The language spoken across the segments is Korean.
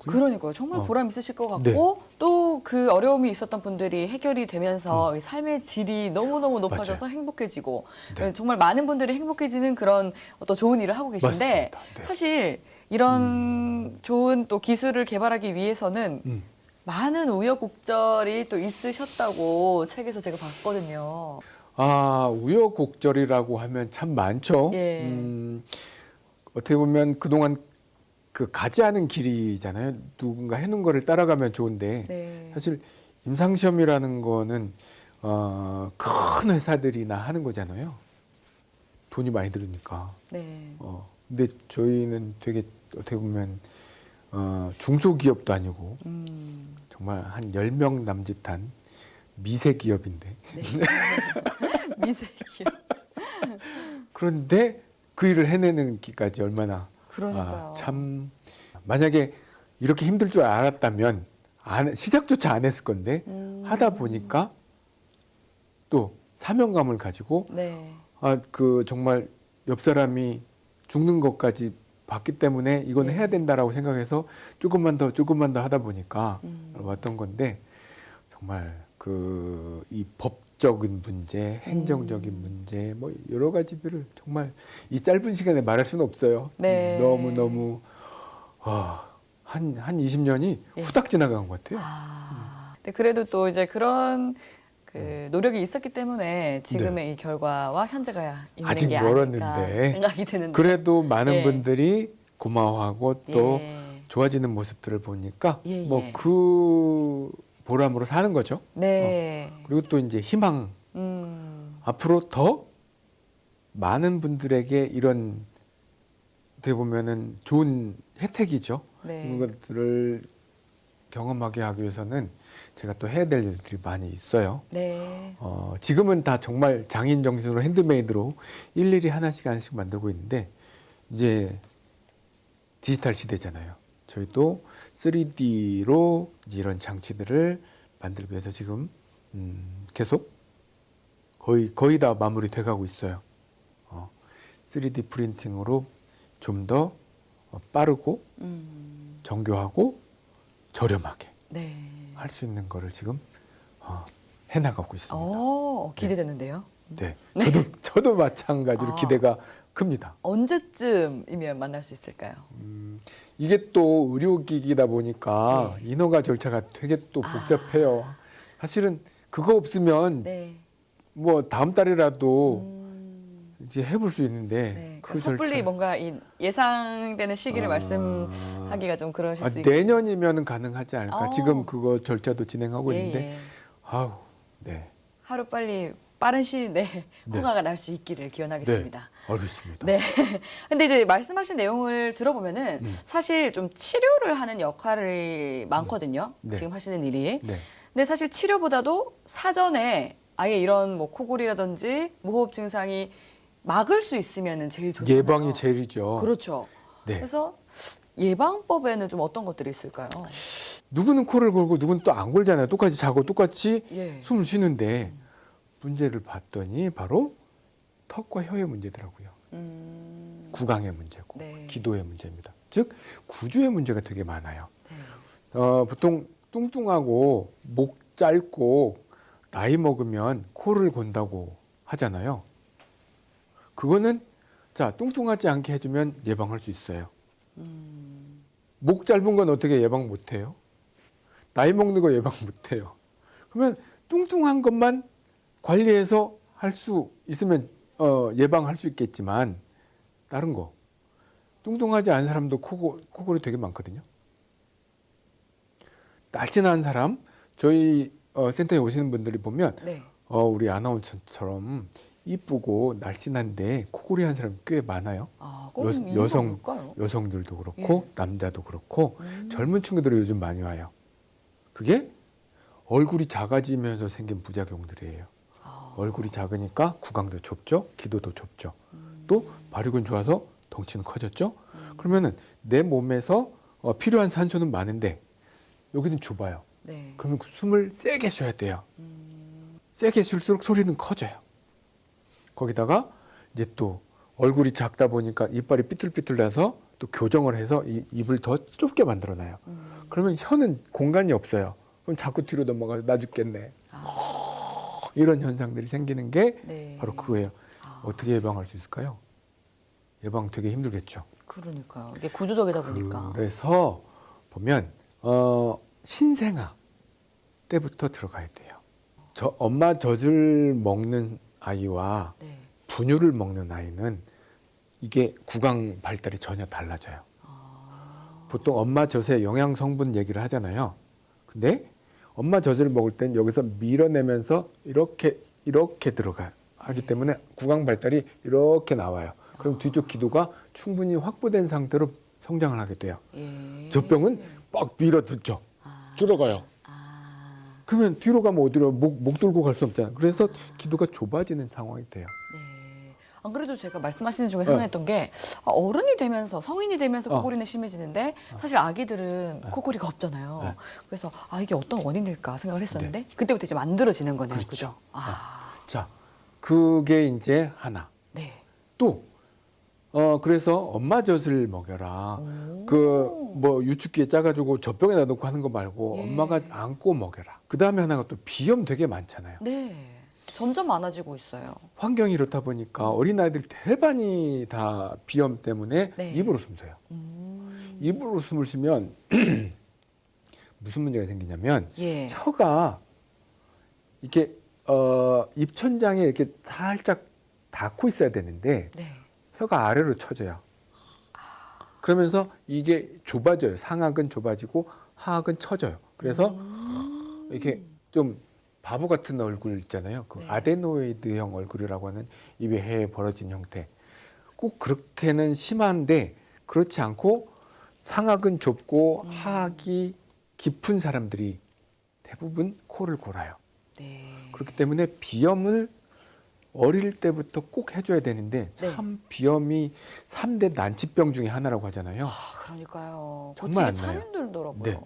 있고요. 그러니까요. 정말 어. 보람 있으실 것 같고 네. 또그 어려움이 있었던 분들이 해결이 되면서 이 삶의 질이 너무너무 높아져서 행복해지고 네. 정말 많은 분들이 행복해지는 그런 어떤 좋은 일을 하고 계신데. 네. 사실 이런 좋은 또 기술을 개발하기 위해서는 음. 많은 우여곡절이 또 있으셨다고 책에서 제가 봤거든요. 아 우여곡절이라고 하면 참 많죠. 예. 음, 어떻게 보면 그동안 그 가지 않은 길이잖아요. 누군가 해놓은 거를 따라가면 좋은데 네. 사실 임상 시험이라는 거는 어, 큰 회사들이나 하는 거잖아요. 돈이 많이 들으니까. 네. 어, 근데 저희는 되게 어떻게 보면 어, 중소기업도 아니고 음. 정말 한 10명 남짓한 미세 기업인데 네. 미세기요. 그런데 그 일을 해내는 기까지 얼마나 그러니까요. 아, 참 만약에 이렇게 힘들 줄 알았다면 안, 시작조차 안 했을 건데 음. 하다 보니까 또 사명감을 가지고 네. 아그 정말 옆 사람이 죽는 것까지 봤기 때문에 이건 네. 해야 된다라고 생각해서 조금만 더 조금만 더 하다 보니까 음. 왔던 건데 정말 그 이 법 적인 문제, 행정적인 음. 문제 뭐 여러 가지들을 정말 이 짧은 시간에 말할 수는 없어요. 네. 너무 너무 한한 20년이 예. 후딱 지나간 것 같아요. 아, 근데 그래도 또 이제 그런 그 노력이 있었기 때문에 지금의 이 결과와 현재가 있는 네. 아직 게 멀었는데. 생각이 드는데. 그래도 많은 예. 분들이 고마워하고 또 예. 좋아지는 모습들을 보니까 예, 뭐 예. 그 보람으로 사는 거죠. 네. 그리고 또 이제 희망 음. 앞으로 더 많은 분들에게 이런 어떻게 보면은 좋은 혜택이죠. 네. 이런 것들을 경험하게 하기 위해서는 제가 또 해야 될 일들이 많이 있어요. 네. 어, 지금은 다 정말 장인 정신으로 핸드메이드로 일일이 하나씩 하나씩 만들고 있는데 이제 디지털 시대잖아요. 저희도 3D로 이런 장치들을 만들기 위해서 지금 음, 계속 거의 거의 다 마무리 돼 가고 있어요. 어, 3D 프린팅으로 좀더 어, 빠르고 음. 정교하고 저렴하게 네. 할수 있는 거를 지금 어, 해나가고 있습니다. 어, 기대되는데요. 네, 저도 저도 마찬가지로 아. 기대가 큽니다. 언제쯤이면 만날 수 있을까요? 음, 이게 또 의료기기다 보니까 네. 인허가 절차가 되게 또 아. 복잡해요. 사실은 그거 없으면 네. 뭐 다음 달이라도 음. 이제 해볼 수 있는데 네. 그 그러니까 섣불리 절차 뭔가 이 예상되는 시기를 아. 말씀하기가 좀 그러실 아, 수 있고. 내년이면 가능하지 않을까. 아. 지금 그거 절차도 진행하고 예, 있는데 예. 아우 네, 하루 빨리 빠른 시일 내에 네. 허가가 날 수 있기를 기원하겠습니다. 알겠습니다. 네. 근데 이제 말씀하신 내용을 들어보면은 음. 사실 좀 치료를 하는 역할이 많거든요. 네. 지금 하시는 일이. 네. 근데 사실 치료보다도 사전에 아예 이런 뭐 코골이라든지 무호흡 증상이 막을 수 있으면은 제일 좋잖아요. 예방이 제일이죠. 그렇죠. 네. 그래서 예방법에는 좀 어떤 것들이 있을까요? 누구는 코를 골고 누구는 또 안 골잖아요. 똑같이 자고 똑같이 예. 숨을 쉬는데 문제를 봤더니 바로 턱과 혀의 문제더라고요. 음. 구강의 문제고 네. 기도의 문제입니다. 즉 구조의 문제가 되게 많아요. 네. 어, 보통 뚱뚱하고 목 짧고 나이 먹으면 코를 곤다고 하잖아요. 그거는 자 뚱뚱하지 않게 해주면 예방할 수 있어요. 음. 목 짧은 건 어떻게 예방 못해요? 나이 먹는 거 예방 못해요. 그러면 뚱뚱한 것만 관리해서 할 수 있으면 어, 예방할 수 있겠지만 다른 거 뚱뚱하지 않은 사람도 코고, 코골이 되게 많거든요. 날씬한 사람 저희 어, 센터에 오시는 분들이 보면 네. 어, 우리 아나운서처럼 이쁘고 날씬한데 코골이 한 사람 꽤 많아요. 아, 여- 꼭 이유가 여성-? 여성들도 그렇고 예. 남자도 그렇고 음. 젊은 친구들이 요즘 많이 와요. 그게 얼굴이 작아지면서 생긴 부작용들이에요. 아. 얼굴이 작으니까 구강도 좁죠, 기도도 좁죠. 음. 또 발육은 좋아서 덩치는 커졌죠. 그러면은 내 몸에서 어, 필요한 산소는 많은데 여기는 좁아요. 네. 그러면 그 숨을 세게 쉬어야 돼요. 음. 세게 쉴수록 소리는 커져요. 거기다가 이제 또 얼굴이 작다 보니까 이빨이 삐뚤삐뚤 나서 또 교정을 해서 이 입을 더 좁게 만들어 놔요. 음. 그러면 혀는 공간이 없어요. 그럼 자꾸 뒤로 넘어가서 나 죽겠네. 아, 이런 현상들이 생기는 게 네. 바로 그거예요. 아, 어떻게 예방할 수 있을까요? 예방 되게 힘들겠죠. 그러니까요. 이게 구조적이다 보니까. 그래서 보면 어, 신생아 때부터 들어가야 돼요. 저 엄마 젖을 먹는 아이와 네. 분유를 먹는 아이는 이게 구강 발달이 전혀 달라져요. 아, 보통 엄마 젖의 영양 성분 얘기를 하잖아요. 근데 엄마 젖을 먹을 땐 여기서 밀어내면서 이렇게 이렇게 들어가요. 하기 때문에 구강 발달이 이렇게 나와요. 그럼 뒤쪽 기도가 충분히 확보된 상태로 성장을 하게 돼요. 예. 젖병은 빡 밀어듣죠. 아, 들어가요. 아, 그러면 뒤로 가면 어디로 목, 목 들고 갈 수 없잖아요. 그래서 기도가 좁아지는 상황이 돼요. 네. 안 그래도 제가 말씀하시는 중에 네. 생각했던 게 아, 어른이 되면서 성인이 되면서 어. 코골이는 심해지는데 사실 아기들은 코골이가 없잖아요. 네. 그래서 아 이게 어떤 원인일까 생각을 했었는데 그때부터 이제 만들어지는 거네요. 그렇죠. 그죠? 아, 자, 그게 이제 하나. 네. 또, 어, 그래서 엄마 젖을 먹여라. 오. 그뭐 유축기에 짜가지고 젖병에다 넣고 하는 거 말고 예. 엄마가 안고 먹여라. 그 다음에 하나가 또 비염 되게 많잖아요. 네. 점점 많아지고 있어요. 환경이 이렇다 보니까 어린아이들 대반이 다 비염 때문에 네. 입으로 숨 쉬어요. 음. 입으로 숨을 쉬면 무슨 문제가 생기냐면 예. 혀가 이렇게 어, 입천장에 이렇게 살짝 닿고 있어야 되는데 네. 혀가 아래로 쳐져요. 그러면서 이게 좁아져요. 상악은 좁아지고 하악은 처져요. 그래서 음. 이렇게 좀 바보 같은 얼굴 있잖아요. 그 네. 아데노이드형 얼굴이라고 하는 입에 해 벌어진 형태. 꼭 그렇게는 심한데 그렇지 않고 상악은 좁고 음. 하악이 깊은 사람들이 대부분 코를 골아요. 네. 그렇기 때문에 비염을 어릴 때부터 꼭 해줘야 되는데 네. 참 비염이 삼대 난치병 중에 하나라고 하잖아요. 아, 그러니까요. 정말 안참 나요. 힘들더라고요. 네.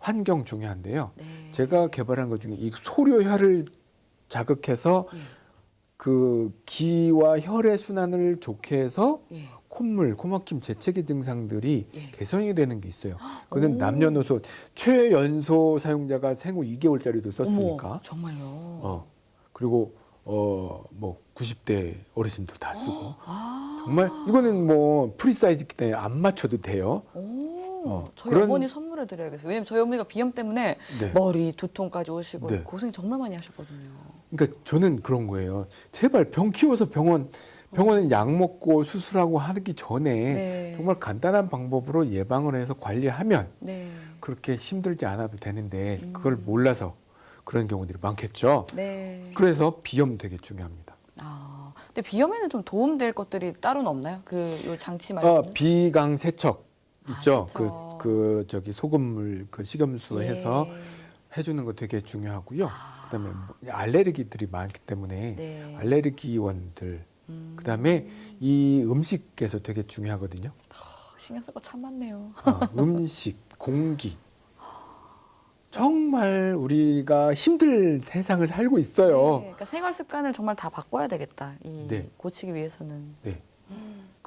환경 중요한데요. 네. 제가 개발한 것 중에 이 소료혈을 자극해서 예. 그 기와 혈의 순환을 좋게 해서 예. 콧물, 코막힘, 재채기 증상들이 예. 개선이 되는 게 있어요. 그는 오. 남녀노소 최연소 사용자가 생후 2개월짜리도 썼으니까. 어머, 정말요. 어. 그리고 어뭐 90대 어르신도 다 쓰고. 아. 정말 이거는 뭐 프리사이즈기 때문에 안 맞춰도 돼요. 오. 어, 저희 그런- 어머니 선물해 드려야겠어요. 왜냐면 저희 어머니가 비염 때문에 네. 머리 두통까지 오시고 네. 고생 정말 많이 하셨거든요. 그러니까 저는 그런 거예요. 제발 병 키워서 병원 병원에 약 먹고 수술하고 하기 전에 네. 정말 간단한 방법으로 예방을 해서 관리하면 네. 그렇게 힘들지 않아도 되는데 음. 그걸 몰라서 그런 경우들이 많겠죠. 네. 그래서 비염 되게 중요합니다. 아. 근데 비염에는 좀 도움될 것들이 따로는 없나요? 그요 장치 어, 말고는? 비강 세척 아, 있죠. 그, 세척. 그 저기 소금물 그 식염수 예. 해서 해주는 거 되게 중요하고요. 아. 그다음에 뭐 알레르기들이 많기 때문에 네. 알레르기원들 음. 그다음에 이 음식에서 되게 중요하거든요. 신경 쓸 거 참 많네요. 어, 음식, 공기. 정말 우리가 힘들 세상을 살고 네, 있어요. 그러니까 생활 습관을 정말 다 바꿔야 되겠다. 이 네. 고치기 위해서는. 네.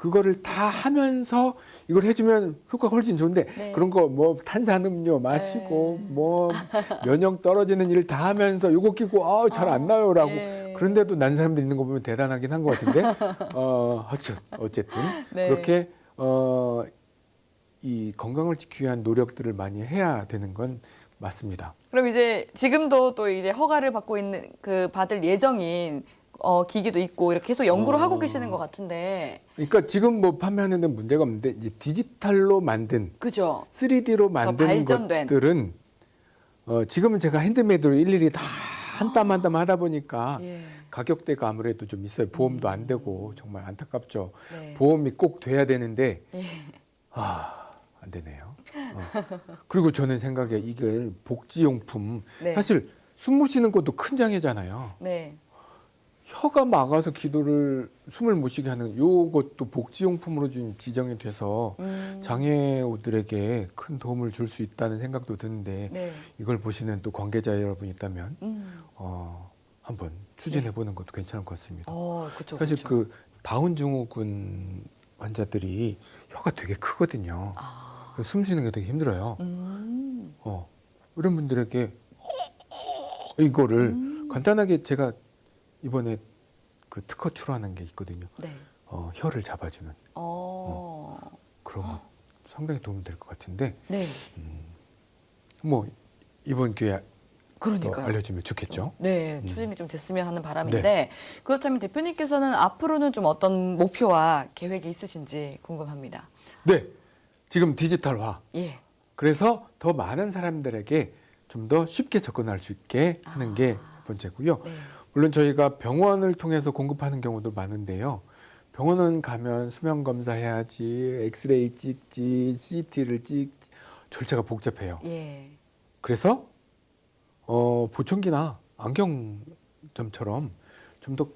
그거를 다 하면서 이걸 해주면 효과가 훨씬 좋은데 네. 그런 거 뭐 탄산음료 마시고 네. 뭐 면역 떨어지는 일 다 하면서 요거 끼고 아잘안 나요라고 네. 그런데도 난 사람들 있는 거 보면 대단하긴 한 것 같은데 어 어쨌 어쨌든 네. 그렇게 어 이 건강을 지키기 위한 노력들을 많이 해야 되는 건 맞습니다. 그럼 이제 지금도 또 이제 허가를 받고 있는 그 받을 예정인 어, 기기도 있고 이렇게 계속 연구를 어. 하고 계시는 것 같은데 그러니까 지금 뭐 판매하는 데는 문제가 없는데 이제 디지털로 만든 그죠? 3D로 만든 발전된. 것들은 어, 지금은 제가 핸드메이드로 일일이 다 한 땀한땀 하다 보니까 예. 가격대가 아무래도 좀 있어요. 보험도 안 되고 정말 안타깝죠. 네. 보험이 꼭 돼야 되는데 예. 아, 안 되네요. 어. 그리고 저는 생각에 이게 복지용품 네. 사실 숨 못 쉬는 것도 큰 장애잖아요. 네. 혀가 막아서 기도를 숨을 못 쉬게 하는 요것도 복지용품으로 좀 지정이 돼서 음. 장애우들에게 큰 도움을 줄 수 있다는 생각도 드는데 네. 이걸 보시는 또 관계자 여러분 있다면 음. 어, 한번 추진해 보는 것도 괜찮을 것 같습니다. 어, 그렇죠. 사실 그 다운 증후군 환자들이 혀가 되게 크거든요. 아. 숨 쉬는 게 되게 힘들어요. 음. 이런 분들에게 이거를 음. 간단하게 제가 이번에 그 특허 출원한 게 있거든요. 네. 어, 혀를 잡아주는 어. 그런 거 상당히 도움이 될 것 같은데 네. 뭐 이번 기회에 또 그러니까요. 알려주면 좋겠죠. 네, 음. 추진이 좀 됐으면 하는 바람인데 그렇다면 대표님께서는 앞으로는 좀 어떤 목표와 계획이 있으신지 궁금합니다. 네, 지금 디지털화. 예. 그래서 더 많은 사람들에게 좀 더 쉽게 접근할 수 있게 하는 게 번째고요. 네. 물론 저희가 병원을 통해서 공급하는 경우도 많은데요. 병원은 가면 수면 검사해야지, 엑스레이 찍지, CT를 찍 절차가 복잡해요. 예. 그래서 어, 보청기나 안경점처럼 좀 더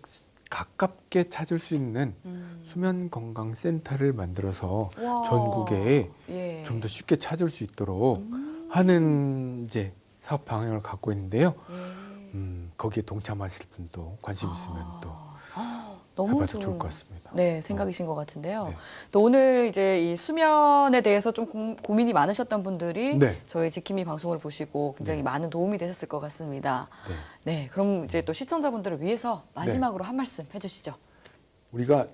가깝게 찾을 수 있는 음. 수면 건강 센터를 만들어서 와. 전국에 예. 좀더 쉽게 찾을 수 있도록 음. 하는 이제 사업 방향을 갖고 있는데요. 예. 음, 거기에 동참하실 분도 관심 있으면 또 아, 너무 해봐도 좋은 좋을 것 같습니다. 네, 생각이신 것 같은데요. 네. 또 오늘 이제 이 수면에 대해서 좀 고, 고민이 많으셨던 분들이 네. 저희 지킴이 방송을 보시고 굉장히 네. 많은 도움이 되셨을 것 같습니다. 네. 네, 그럼 이제 또 시청자분들을 위해서 마지막으로 한 말씀 해주시죠. 우리가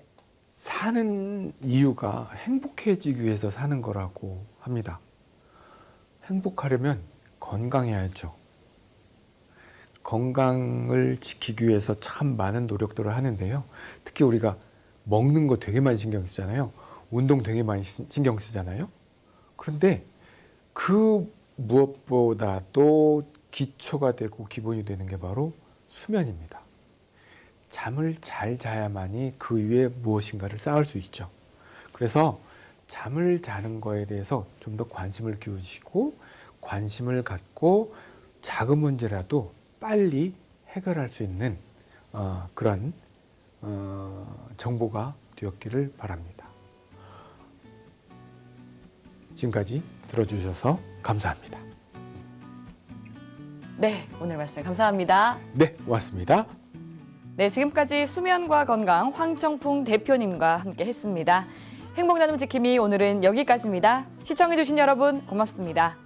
사는 이유가 행복해지기 위해서 사는 거라고 합니다. 행복하려면 건강해야죠. 건강을 지키기 위해서 참 많은 노력들을 하는데요. 특히 우리가 먹는 거 되게 많이 신경 쓰잖아요. 운동 되게 많이 시- 신경 쓰잖아요. 그런데 그 무엇보다도 기초가 되고 기본이 되는 게 바로 수면입니다. 잠을 잘 자야만이 그 위에 무엇인가를 쌓을 수 있죠. 그래서 잠을 자는 거에 대해서 좀 더 관심을 기울이시고 관심을 갖고 작은 문제라도 빨리 해결할 수 있는 어, 그런 어, 정보가 되었기를 바랍니다. 지금까지 들어주셔서 감사합니다. 네, 오늘 말씀 감사합니다. 네, 고맙습니다. 네, 지금까지 수면과 건강 황청풍 대표님과 함께 했습니다. 행복 나눔 지킴이 오늘은 여기까지입니다. 시청해주신 여러분 고맙습니다.